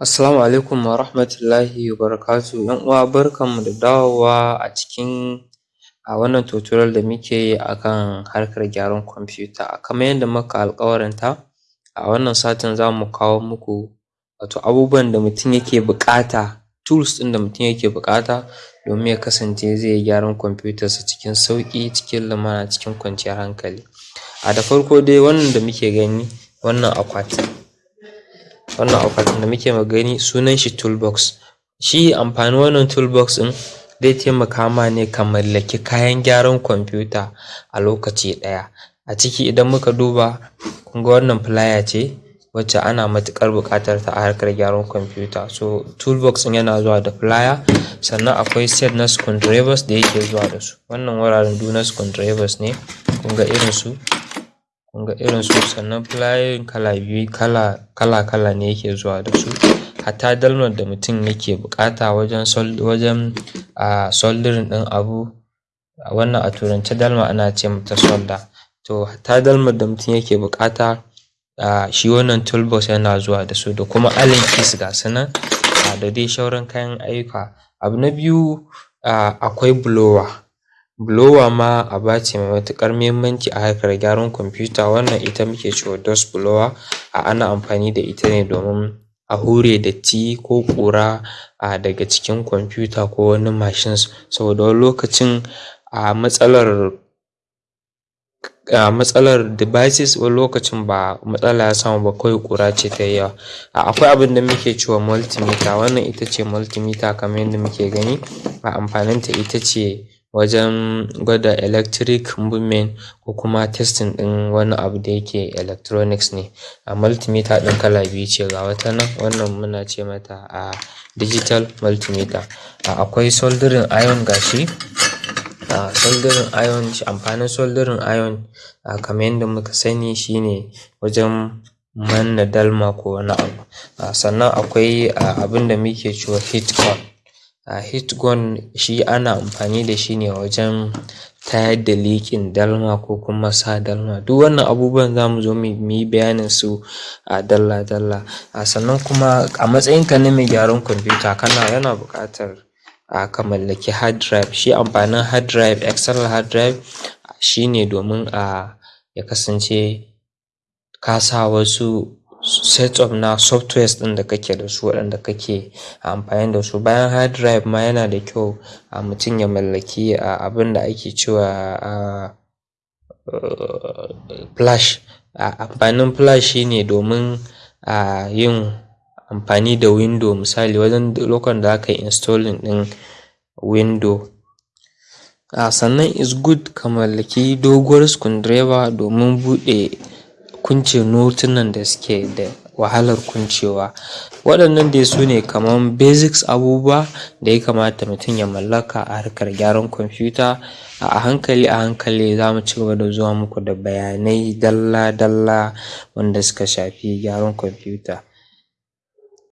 Assalamu alaikum wa rahmatullahi wa barakatuhu. ‘Yan uwa barkanmu da dawowa a cikin a wannan tutorial da muke yi a kan harkar gyaran kwamfuta. Kamar yadda muka alƙawaranta a wannan satin za mu kawo muku wato abubuwan da mutum yake buƙata tools ɗin da mutum yake buƙata domin ya kasance zai yi gyaran kwamfutarsa cikin sauƙi, cikin lumana, cikin kwanciyar hankali. A da farko dai wannan da muke gani wannan akwatin wannan akwatin da muke gani sunan shi toolbox. Shi amfanin wannan toolbox ɗin zai taimaka ma ne ka mallaki kayan gyaran kwamfuta a lokaci ɗaya. A ciki idan muka duba kun ga wannan plier ce wacce ana matuƙar buƙatar ta a harkar gyaran kwamfuta. So toolbox ɗin yana zuwa da plier sannan akwai set na screwdrivers da yake zuwa da su. Wannan wuraren duk na screwdrivers ne kun ga irin su kun ga irin su sannan plier kala biyu kala kala kala ne yake zuwa da su. Hatta dalmar da mutum yake buƙata wajen wajen a soldering ɗin abu wannan a turance dalma ana ce mata solder. To hatta dalmar da mutum yake buƙata a shi wannan toolbox yana zuwa da su da kuma allen keys ga su nan da dai sauran kayan ayyuka. Abu na biyu akwai blower, blower ma aba ce mai matuƙar muhimmanci a harkar gyaran kwamfuta. Wannan ita muke cewa dust blower. Ana amfani da ita ne domin a hure datti ko ƙura a daga cikin kwamfuta ko wani machines. Saboda wani lokacin a matsalar a matsalar devices wani lokacin ba matsala ya samu ba kawai ƙura ce ta yi yawa. Akwai abin da muke cewa multimeter. Wannan ita ce multimeter kamar yadda muke gani. A amfaninta ita ce wajen gwada electric movement ko kuma testing ɗin wani abu da yake electronics ne. A multimeter ɗin kala biyu ce ga wata nan wannan muna ce mata a digital multimeter. Akwai soldering iron ga shi a soldering iron amfanin soldering iron a kamar yadda muka sani shi ne wajen manne dalma ko wani abu. Sannan akwai abin da muke cewa heat gun. Heat gun shi ana amfani da shi ne wajen tayar da liƙin dalma ko kuma sa dalma. Duk wannan abubuwan za mu zo mu yi bayanin su a dalla dalla. Sannan kuma a matsayinka na mai gyaran kwamfuta kana yana buƙatar ka mallaki hard drive. Shi amfanin hard drive external hard drive shi ne domin a ya kasance ka sa wasu set of na softwares ɗin da kake da su waɗanda kake amfani da su. Bayan hard drive ma yana da kyau a mutum ya mallaki abin da ake cewa flash. Amfanin flash shi ne domin a yin amfani da window misali wajen lokacin da za ka yi installing ɗin window. A sannan is good ka mallaki doguwar screwdriver domin buɗe kunce notunan da suke da wahalar kuncewa. Waɗannan dai su ne kaman basics abubuwa da ya kamata mutum ya mallaka a harkar gyaran kwamfuta. A hankali a hankali za mu cigaba da zuwa muku da bayanai dalla dalla wanda suka shafi gyaran kwamfuta.